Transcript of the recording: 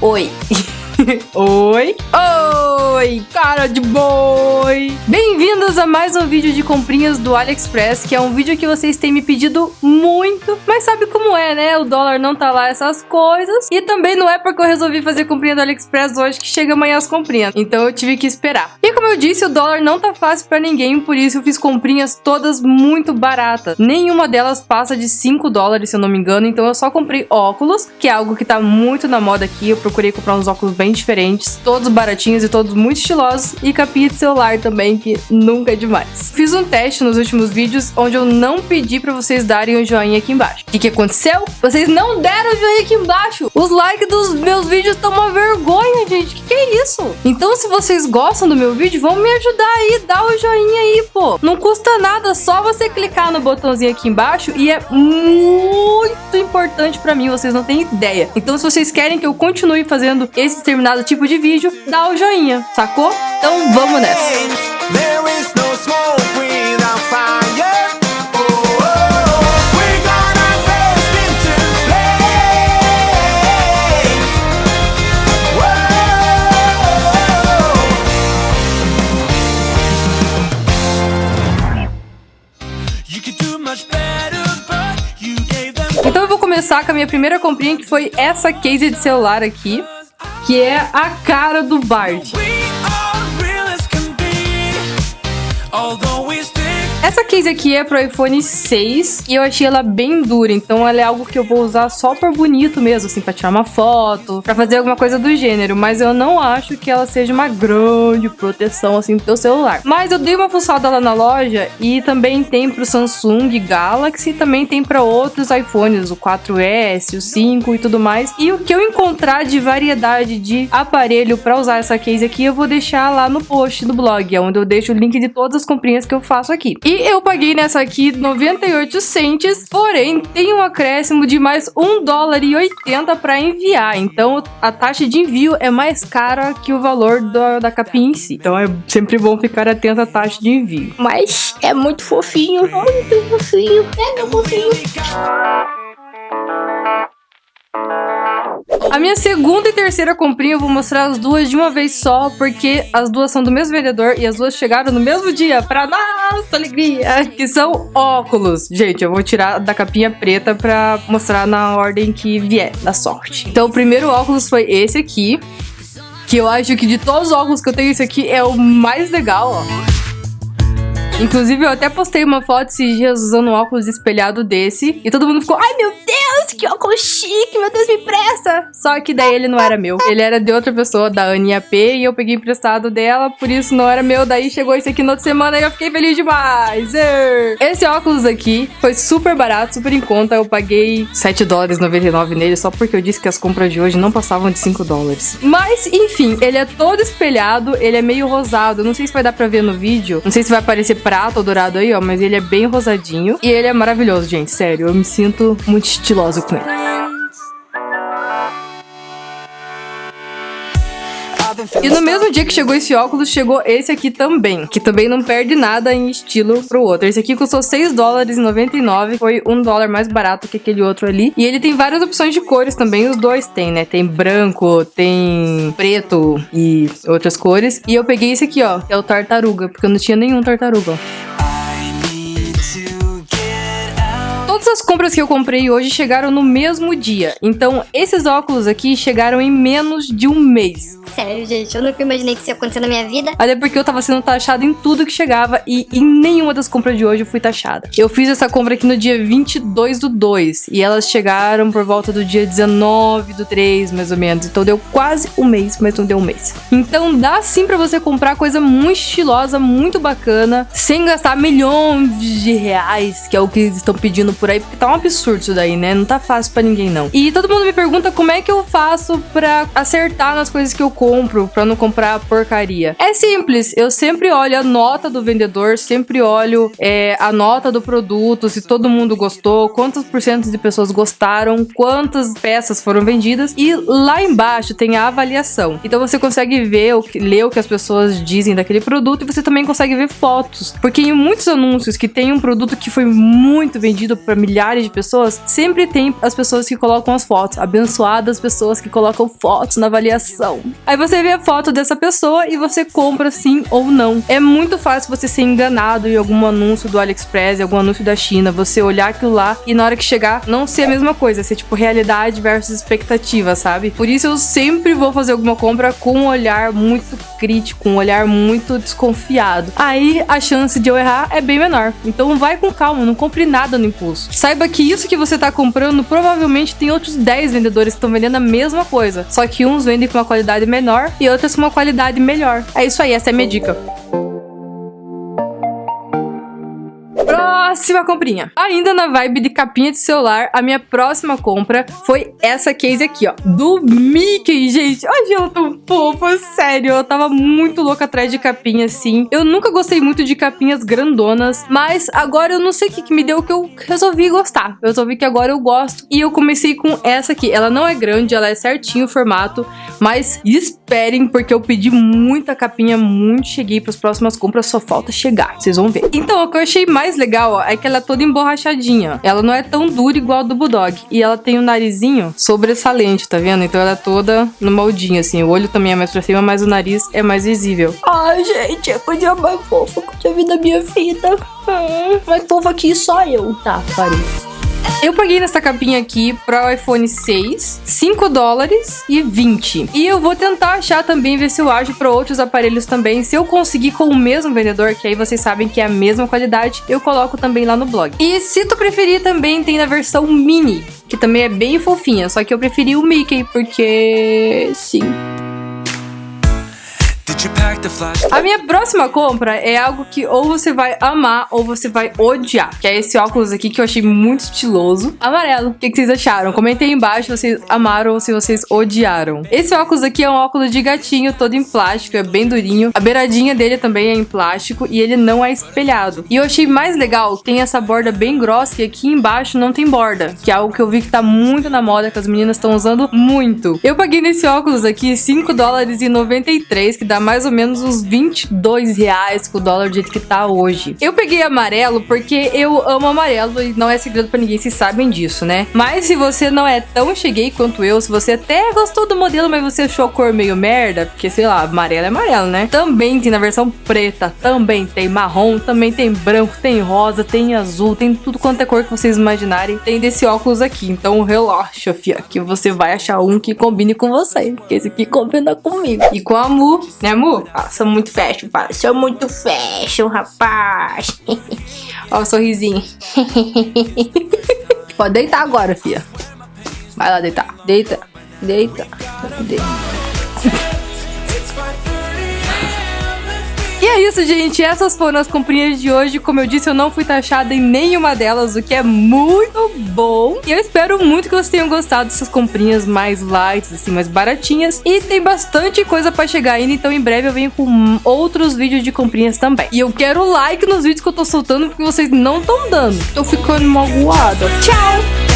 Oi. Oi. Oi, cara de boi. Bem-vindos a mais um vídeo de comprinhas do AliExpress, que é um vídeo que vocês têm me pedido muito, mas sabe como é, né? O dólar não tá lá essas coisas. E também não é porque eu resolvi fazer comprinha do AliExpress hoje que chega amanhã as comprinhas. Então eu tive que esperar. E como eu disse, o dólar não tá fácil para ninguém, por isso eu fiz comprinhas todas muito baratas. Nenhuma delas passa de 5 dólares, se eu não me engano, então eu só comprei óculos, que é algo que tá muito na moda aqui. Eu procurei comprar uns óculos bem diferentes, todos baratinhos e todos muito estilosos, e capinha de celular também, que nunca é demais. Fiz um teste nos últimos vídeos, onde eu não pedi pra vocês darem um joinha aqui embaixo. O que, que aconteceu? Vocês não deram joinha aqui embaixo! Os likes dos meus vídeos estão uma vergonha, gente! Que, que é isso? Então, se vocês gostam do meu vídeo, vão me ajudar aí, dá o joinha aí, pô! Não custa nada, só você clicar no botãozinho aqui embaixo e é muito importante pra mim, vocês não têm ideia. Então, se vocês querem que eu continue fazendo esse determinado tipo de vídeo, dá o joinha, sacou? Então vamos nessa! Então eu vou começar com a minha primeira comprinha, que foi essa case de celular aqui que é a cara do Bart. Essa case aqui é pro iPhone 6 e eu achei ela bem dura, então ela é algo que eu vou usar só por bonito mesmo, assim, pra tirar uma foto, pra fazer alguma coisa do gênero, mas eu não acho que ela seja uma grande proteção, assim, pro teu celular. Mas eu dei uma fuçada lá na loja e também tem pro Samsung Galaxy, também tem pra outros iPhones, o 4S, o 5 e tudo mais. E o que eu encontrar de variedade de aparelho pra usar essa case aqui, eu vou deixar lá no post do blog, é onde eu deixo o link de todas as comprinhas que eu faço aqui. E eu paguei nessa aqui 98 centes, porém tem um acréscimo de mais 1 dólar e 80 para enviar. Então a taxa de envio é mais cara que o valor da, da capinha em si. Então é sempre bom ficar atento à taxa de envio. Mas é muito fofinho, muito fofinho, é meu fofinho. A minha segunda e terceira comprinha eu vou mostrar as duas de uma vez só, porque as duas são do mesmo vendedor e as duas chegaram no mesmo dia, pra nossa alegria, que são óculos. Gente, eu vou tirar da capinha preta pra mostrar na ordem que vier, da sorte. Então o primeiro óculos foi esse aqui, que eu acho que de todos os óculos que eu tenho, esse aqui é o mais legal, ó. Inclusive, eu até postei uma foto esses dias usando um óculos espelhado desse. E todo mundo ficou, ai meu Deus, que óculos chique, meu Deus, me presta. Só que daí ele não era meu. Ele era de outra pessoa, da Aninha P. E eu peguei emprestado dela, por isso não era meu. Daí chegou esse aqui na outra semana e eu fiquei feliz demais. Esse óculos aqui foi super barato, super em conta. Eu paguei 7 dólares 99 nele, só porque eu disse que as compras de hoje não passavam de 5 dólares. Mas, enfim, ele é todo espelhado, ele é meio rosado. Não sei se vai dar pra ver no vídeo. Não sei se vai aparecer prata ou dourado aí, ó, mas ele é bem rosadinho. E ele é maravilhoso, gente, sério. Eu me sinto muito estilosa com ele. E no mesmo dia que chegou esse óculos, chegou esse aqui também, que também não perde nada em estilo pro outro. Esse aqui custou 6 dólares e 99, foi um dólar mais barato que aquele outro ali. E ele tem várias opções de cores também, os dois tem, né? Tem branco, tem preto e outras cores. E eu peguei esse aqui, ó, que é o tartaruga, porque eu não tinha nenhum tartaruga, ó. Todas as compras que eu comprei hoje chegaram no mesmo dia. Então, esses óculos aqui chegaram em menos de um mês. Sério, gente, eu nunca imaginei que isso ia acontecer na minha vida. Até porque eu tava sendo taxada em tudo que chegava e em nenhuma das compras de hoje eu fui taxada. Eu fiz essa compra aqui no dia 22 do 2 e elas chegaram por volta do dia 19 do 3, mais ou menos. Então deu quase um mês, mas não deu um mês. Então dá sim pra você comprar coisa muito estilosa, muito bacana, sem gastar milhões de reais, que é o que eles estão pedindo por por aí, porque tá um absurdo isso daí, né? Não tá fácil para ninguém, não. E todo mundo me pergunta como é que eu faço para acertar nas coisas que eu compro pra não comprar porcaria? É simples, eu sempre olho a nota do vendedor, sempre olho é, a nota do produto, se todo mundo gostou, quantos por cento de pessoas gostaram, quantas peças foram vendidas e lá embaixo tem a avaliação. Então você consegue ver, ler o que as pessoas dizem daquele produto e você também consegue ver fotos. Porque em muitos anúncios que tem um produto que foi muito vendido para milhares de pessoas, sempre tem as pessoas que colocam as fotos. Abençoadas pessoas que colocam fotos na avaliação. Aí você vê a foto dessa pessoa e você compra sim ou não. É muito fácil você ser enganado em algum anúncio do AliExpress, em algum anúncio da China, você olhar aquilo lá e na hora que chegar não ser a mesma coisa, ser tipo realidade versus expectativa, sabe? Por isso eu sempre vou fazer alguma compra com um olhar muito crítico, um olhar muito desconfiado. Aí a chance de eu errar é bem menor. Então vai com calma, não compre nada no impulso. Saiba que isso que você tá comprando provavelmente tem outros 10 vendedores que estão vendendo a mesma coisa, só que uns vendem com uma qualidade menor e outros com uma qualidade melhor. É isso aí, essa é a minha dica. Próxima comprinha. Ainda na vibe de capinha de celular, a minha próxima compra foi essa case aqui, ó. Do Mickey, gente. Ai, ela tão fofa, sério. Eu tava muito louca atrás de capinha, assim. Eu nunca gostei muito de capinhas grandonas, mas agora eu não sei o que, que me deu que eu resolvi gostar. Eu resolvi que agora eu gosto. E eu comecei com essa aqui. Ela não é grande, ela é certinho o formato, mas esperem, porque eu pedi muita capinha, muito cheguei para as próximas compras, só falta chegar. Vocês vão ver. Então, o que eu achei mais legal, ó, é que ela é toda emborrachadinha. Ela não é tão dura igual a do Bulldog. E ela tem o um narizinho sobressalente, tá vendo? Então ela é toda no moldinho, assim. O olho também é mais pra cima, mas o nariz é mais visível. Ai, gente, é coisa mais fofa que eu já vi na minha vida. Hum, mais fofa que só eu. Tá, parei. Eu paguei nessa capinha aqui para o iPhone 6, 5 dólares e 20. E eu vou tentar achar também, ver se eu acho para outros aparelhos também. Se eu conseguir com o mesmo vendedor, que aí vocês sabem que é a mesma qualidade, eu coloco também lá no blog. E se tu preferir também, tem na versão mini, que também é bem fofinha. Só que eu preferi o Mickey, porque... sim. A minha próxima compra é algo que ou você vai amar ou você vai odiar. Que é esse óculos aqui que eu achei muito estiloso. Amarelo. O que, vocês acharam? Comentem aí embaixo se vocês amaram ou se vocês odiaram. Esse óculos aqui é um óculos de gatinho, todo em plástico, é bem durinho. A beiradinha dele também é em plástico e ele não é espelhado. E eu achei mais legal, tem essa borda bem grossa e aqui embaixo não tem borda. Que é algo que eu vi que tá muito na moda, que as meninas estão usando muito. Eu paguei nesse óculos aqui 5 dólares e 93, que dá mais ou menos uns 22 reais com o dólar do jeito que tá hoje. Eu peguei amarelo porque eu amo amarelo e não é segredo para ninguém, vocês sabem disso, né? Mas se você não é tão cheguei quanto eu, se você até gostou do modelo, mas você achou a cor meio merda, porque sei lá, amarelo é amarelo, né? Também tem na versão preta, também tem marrom, também tem branco, tem rosa, tem azul, tem tudo quanto é cor que vocês imaginarem. Tem desse óculos aqui, então relaxa, fia, que você vai achar um que combine com você, porque esse aqui combina comigo. E com a Mu, né Mu? Ah, sou muito fashion, pai. Sou muito fashion, rapaz. Ó o sorrisinho. Pode deitar agora, fia. Vai lá deitar. Deita. Deita. Deita. É isso, gente. Essas foram as comprinhas de hoje. Como eu disse, eu não fui taxada em nenhuma delas, o que é muito bom. E eu espero muito que vocês tenham gostado dessas comprinhas mais light, assim, mais baratinhas. E tem bastante coisa pra chegar ainda, então em breve eu venho com outros vídeos de comprinhas também. E eu quero like nos vídeos que eu tô soltando, porque vocês não estão dando. Tô ficando magoada. Tchau!